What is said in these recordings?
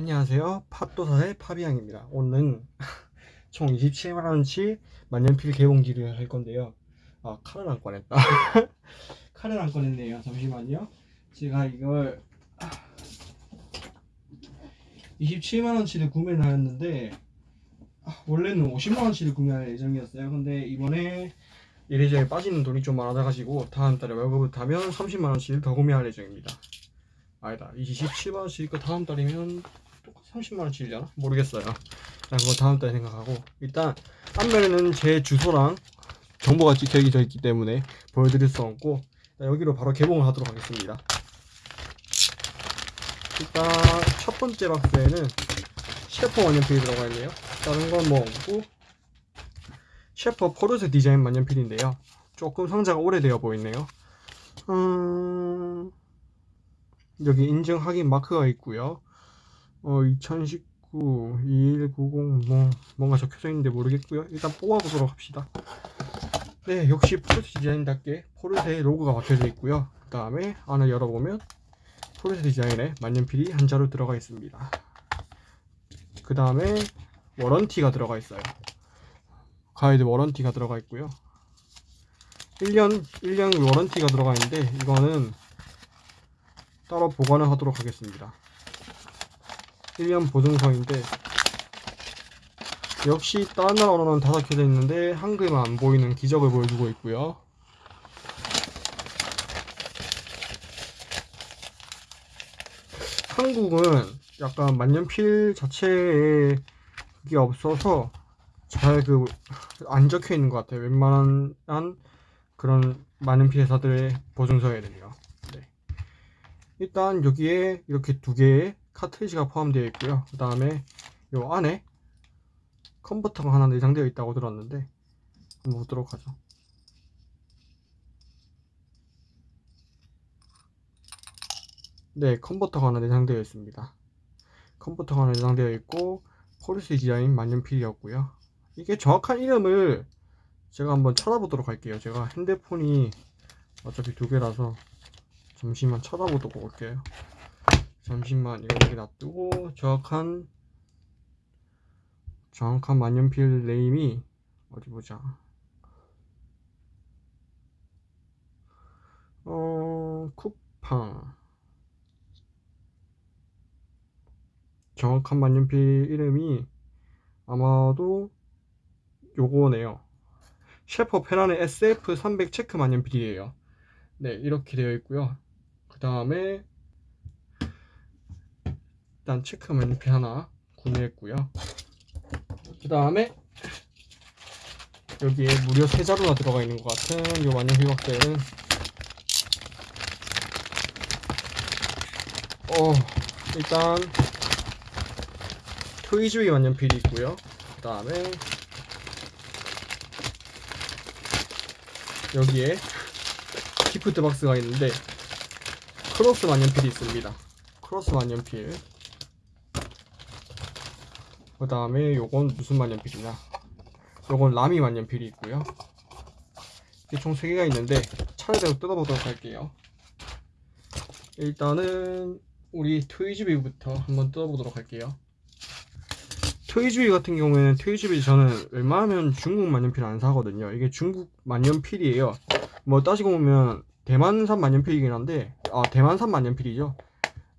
안녕하세요. 팝도사의 파비앙입니다. 오늘은 총 27만원치 만년필 개봉기를 할 건데요. 아 칼을 안 꺼냈다. 칼을 안 꺼냈네요. 잠시만요. 제가 이걸 27만원치를 구매를 하였는데 아, 원래는 50만원치를 구매할 예정이었어요. 근데 이번에 이래저래 빠지는 돈이 좀 많아져가지고 다음 달에 월급을 타면 30만원치를 더 구매할 예정입니다. 아니다. 27만원치니까 다음 달이면 30만원치려나? 모르겠어요. 자 그거 다음 달에 생각하고. 일단 앞면에는 제 주소랑 정보가 찍혀져 있기 때문에 보여드릴 수 없고 여기로 바로 개봉을 하도록 하겠습니다. 일단 첫 번째 박스에는 셰퍼 만년필이 들어가 있네요. 다른 건 뭐 없고 셰퍼 포르쉐 디자인 만년필인데요. 조금 상자가 오래되어 보이네요. 음... 여기 인증 확인 마크가 있고요 어, 2019 2190 뭐, 뭔가 적혀져 있는데 모르겠고요. 일단 뽑아보도록 합시다. 네 역시 포르쉐 디자인답게 포르쉐 로고가 박혀져 있고요. 그 다음에 안을 열어보면 포르쉐 디자인의 만년필이 한 자루 들어가 있습니다. 그 다음에 워런티가 들어가 있어요. 가이드 워런티가 들어가 있고요. 1년 1년 워런티가 들어가 있는데 이거는 따로 보관을 하도록 하겠습니다 1년 보증서인데 역시 다른 나라 언어는 다 적혀져 있는데 한글만 안 보이는 기적을 보여주고 있고요. 한국은 약간 만년필 자체에 그게 없어서 잘 그 안 적혀 있는 것 같아요. 웬만한 그런 만년필 회사들의 보증서에는요. 네. 일단 여기에 이렇게 두 개의 카트리지가 포함되어 있고요. 그 다음에 요 안에 컨버터가 하나 내장되어 있다고 들었는데 한번 보도록 하죠. 네 컨버터가 하나 내장되어 있습니다. 컨버터가 하나 내장되어 있고 포르쉐 디자인 만년필이었고요. 이게 정확한 이름을 제가 한번 찾아보도록 할게요. 제가 핸드폰이 어차피 두 개라서 잠시만 찾아보도록 할게요 잠시만 이거 여기 놔두고 정확한 정확한 만년필 네임이 어디 보자. 어 쿠팡. 정확한 만년필 이름이 아마도 요거네요. 셰퍼 페란의 SF300 체크 만년필이에요. 네 이렇게 되어 있고요. 그 다음에 일단 체크 만년필 하나 구매했고요. 그 다음에 여기에 무려 세 자루나 들어가 있는 것 같은 이 만년필 박스에는 어 일단 트위즈비 만년필이 있고요. 그 다음에 여기에 gift box가 있는데 크로스 만년필이 있습니다. 크로스 만년필 그 다음에 요건 무슨 만년필이냐? 요건 라미 만년필이 있고요. 이게 총 3개가 있는데 차례대로 뜯어보도록 할게요. 일단은 우리 트위즈비부터 한번 뜯어보도록 할게요. 트위즈비 같은 경우에는 트위즈비 저는 웬만하면 중국 만년필 안 사거든요. 이게 중국 만년필이에요. 뭐 따지고 보면 대만산 만년필이긴 한데 아 대만산 만년필이죠.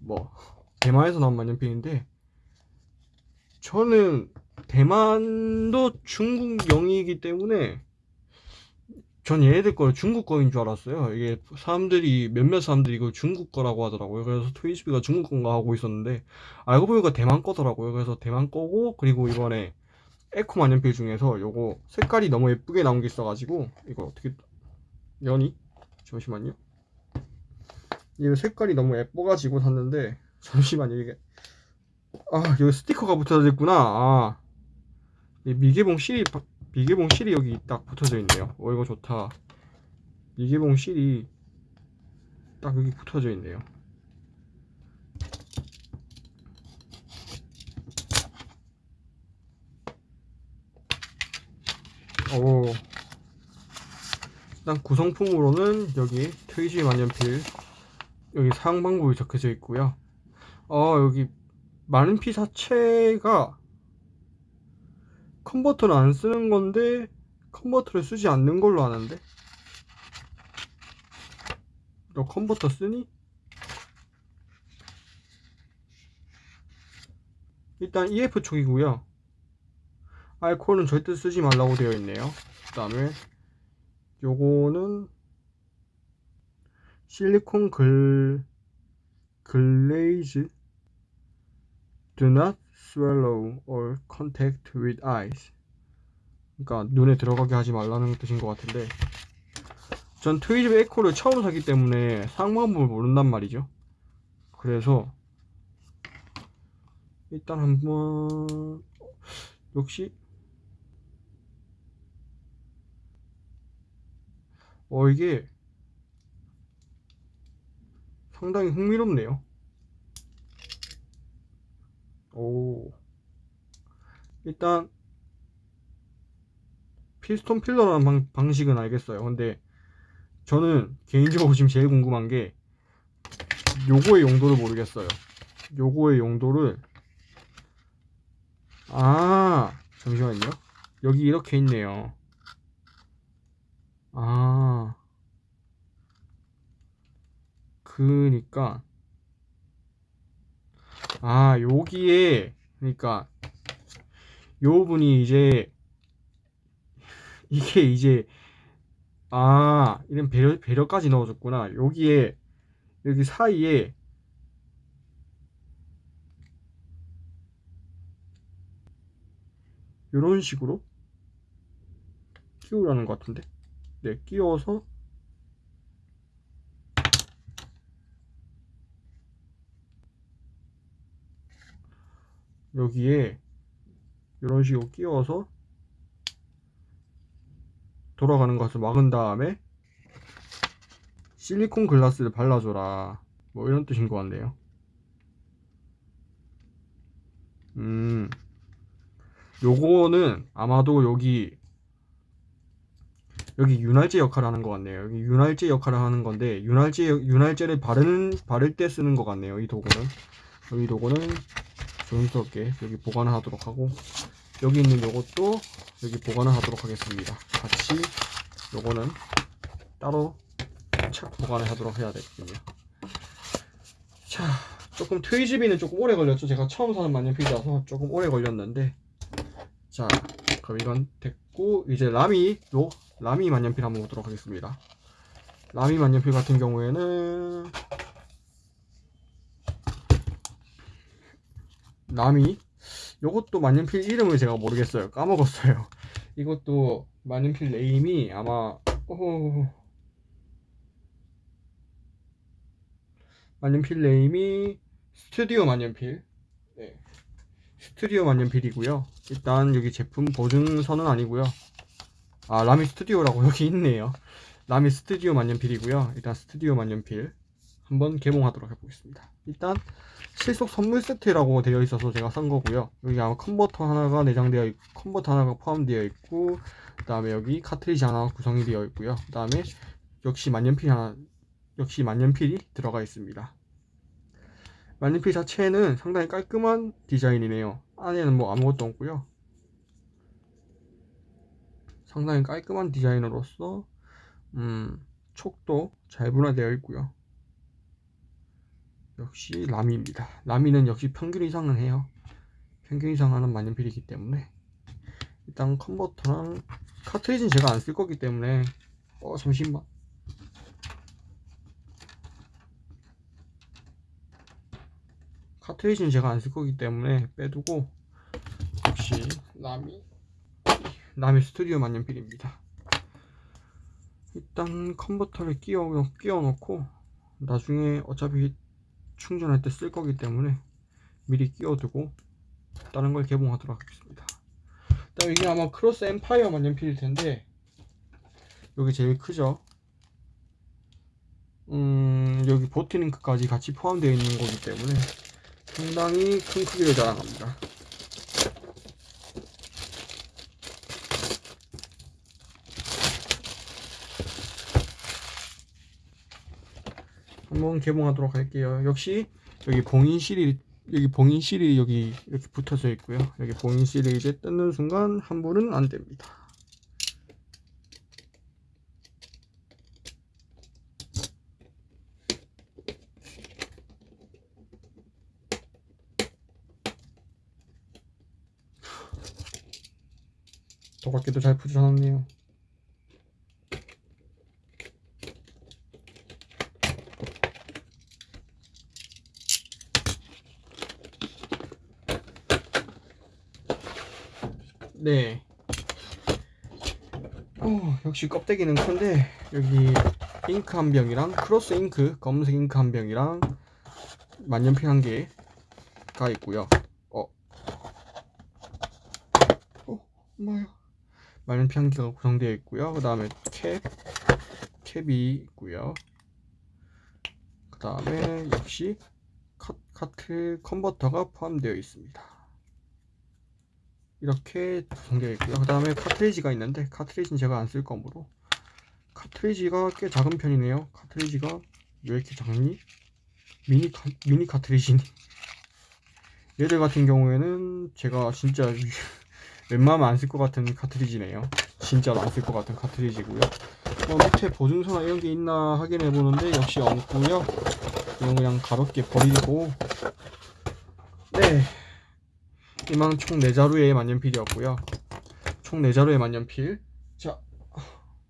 뭐 대만에서 나온 만년필인데 저는 대만도 중국 영이기 때문에 전 얘네들 거 중국 거인 줄 알았어요. 이게 사람들이 몇몇 사람들이 이거 중국 거라고 하더라고요. 그래서 트위스비가 중국 건가 하고 있었는데 알고 보니까 대만 거더라고요. 그래서 대만 거고 그리고 이번에 에코 만년필 중에서 요거 색깔이 너무 예쁘게 나온 게 있어 가지고 이거 어떻게 연이 잠시만요. 이거 색깔이 너무 예뻐 가지고 샀는데 잠시만요. 이게 아 여기 스티커가 붙어져 있구나. 아. 미개봉 실이 미개봉 실이 여기 딱 붙어져 있네요. 어 이거 좋다. 미개봉 실이 딱 여기 붙어져 있네요. 오 일단 구성품으로는 여기 트위지 만년필 여기 방법이 적혀져 있고요. 어 여기 많은 피 자체가 컨버터를 안 쓰는 건데 컨버터를 쓰지 않는 걸로 아는데? 너 컨버터 쓰니? 일단 EF 촉이고요. 알코올은 절대 쓰지 말라고 되어 있네요. 그 다음에 요거는 silicone 글 grease do not swallow or contact with eyes. 그러니까 눈에 들어가게 하지 말라는 뜻인 것 같은데 전 트위즈비 에코를 처음 사기 때문에 사용방법을 모른단 말이죠. 그래서 일단 한번 역시 어 이게 상당히 흥미롭네요 오. 일단 피스톤 필러라는 방, 방식은 알겠어요. 근데 저는 개인적으로 지금 제일 궁금한 게 요거의 용도를 모르겠어요. 요거의 용도를 아 잠시만요. 여기 이렇게 있네요. 아. 그니까 아 여기에 그러니까 요 분이 이제 이게 이제 아 이런 배려 배려까지 넣어줬구나. 여기에 여기 사이에 이런 식으로 끼우라는 것 같은데? 네 끼워서 여기에 이런 식으로 끼워서 돌아가는 것을 막은 다음에 실리콘 글라스를 발라줘라. 뭐 이런 뜻인 것 같네요. 음 요거는 아마도 여기 여기 윤활제 역할을 하는 것 같네요. 여기 윤활제 역할을 하는 건데 윤활제 윤활제를 바르는 바를 때 쓰는 것 같네요 이 도구는. 이 도구는 조심스럽게 여기 보관을 하도록 하고 여기 있는 요것도 여기 보관을 하도록 하겠습니다. 같이 요거는 따로 착 보관을 하도록 해야 되겠군요. 자 조금 트위즈비는 조금 오래 걸렸죠. 제가 처음 사는 만년필이라서 조금 오래 걸렸는데 자 그럼 이건 됐고 이제 라미 요 라미 만년필 한번 보도록 하겠습니다. 라미 만년필 같은 경우에는 라미 요것도 만년필 이름을 제가 모르겠어요. 까먹었어요. 이것도 만년필 네임이 아마 오... 만년필 name이 스튜디오 만년필. 네. 스튜디오 만년필이고요. 일단 여기 제품 보증서는 아니고요. 아 라미 스튜디오라고 여기 있네요. 라미 스튜디오 만년필이고요. 일단 스튜디오 만년필 한번 개봉하도록 해보겠습니다. 일단 실속 선물 세트라고 되어 있어서 제가 산 거고요. 여기 아마 컨버터 하나가 내장되어 있고 컨버터 하나가 포함되어 있고 그 다음에 여기 카트리지 하나 구성이 되어 있고요. 그 다음에 역시 만년필 하나 역시 만년필이 들어가 있습니다. 만년필 자체는 상당히 깔끔한 디자인이네요. 안에는 뭐 아무것도 없고요. 상당히 깔끔한 디자인으로서 음, 촉도 잘 분화되어 있고요 역시 라미입니다. 라미는 역시 평균 이상은 해요. 평균 이상 하는 만년필이기 때문에 일단 컨버터랑 카트리지는 제가 안 쓸 거기 때문에 어 잠시만 카트리지는 제가 안 쓸 거기 때문에 빼두고 역시 라미 라미 스튜디오 만년필입니다. 일단 컨버터를 끼워, 끼워 놓고 나중에 어차피 충전할 때 쓸 거기 때문에 미리 끼워두고 다른 걸 개봉하도록 하겠습니다. 일단 이게 아마 크로스 엠파이어 만년필일 텐데 여기 제일 크죠? 음 여기 보트링크까지 같이 포함되어 있는 거기 때문에 상당히 큰 크기를 자랑합니다 한번 개봉하도록 할게요 역시 여기 봉인실이 여기 봉인 실이 여기 이렇게 붙어져 있고요. 여기 봉인 실이 이제 뜯는 순간 환불은 안 됩니다. 도각기도 잘 붙여놨네요. 네. 어, 역시 껍데기는 큰데 여기 잉크 한 병이랑 크로스 잉크 검은색 잉크 한 병이랑 만년필 한 개가 있고요. 어, 어, 뭐야? 만년필 한 개가 구성되어 있고요. 그 다음에 캡, 캡이 있고요. 그 다음에 역시 카, 카트 컨버터가 포함되어 있습니다. 이렇게 구성되어 있고요. 그 다음에 카트리지가 있는데 카트리지는 제가 안 쓸 거므로 카트리지가 꽤 작은 편이네요. 카트리지가 왜 이렇게 작니? 미니 카, 미니 카트리지니? 얘들 같은 경우에는 제가 진짜 웬만하면 안 쓸 것 같은 카트리지네요. 진짜로 안 쓸 것 같은 카트리지고요. 뭐 밑에 보증서나 이런 게 있나 확인해 보는데 역시 없고요. 이건 그냥 가볍게 버리고 네. 이만 총 4자루의 만년필이었고요. 총 4자루의 만년필. 자,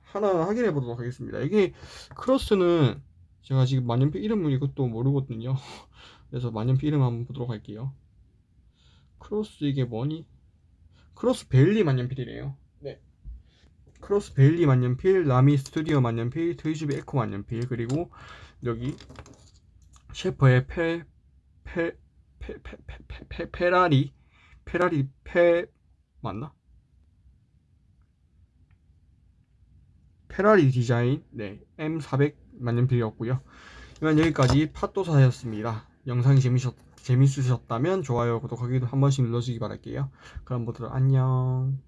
하나 확인해 보도록 하겠습니다. 이게 크로스는 제가 지금 만년필 이름을 이것도 모르거든요. 그래서 만년필 이름 한번 보도록 할게요. 크로스 이게 뭐니? 크로스 베일리 만년필이래요. 네. 크로스 베일리 만년필, 라미 스튜디오 만년필, 트위즈비 에코 만년필, 그리고 여기 셰퍼의 페, 페, 페, 페, 페, 페, 페, 페라리 페라리 페 맞나? 페라리 디자인 네 M400 만년필이었고요. 이만 여기까지 팟도사였습니다. 영상이 재미셨, 재밌으셨다면 좋아요, 구독하기도 한 번씩 눌러주기 바랄게요. 그럼 모두 안녕.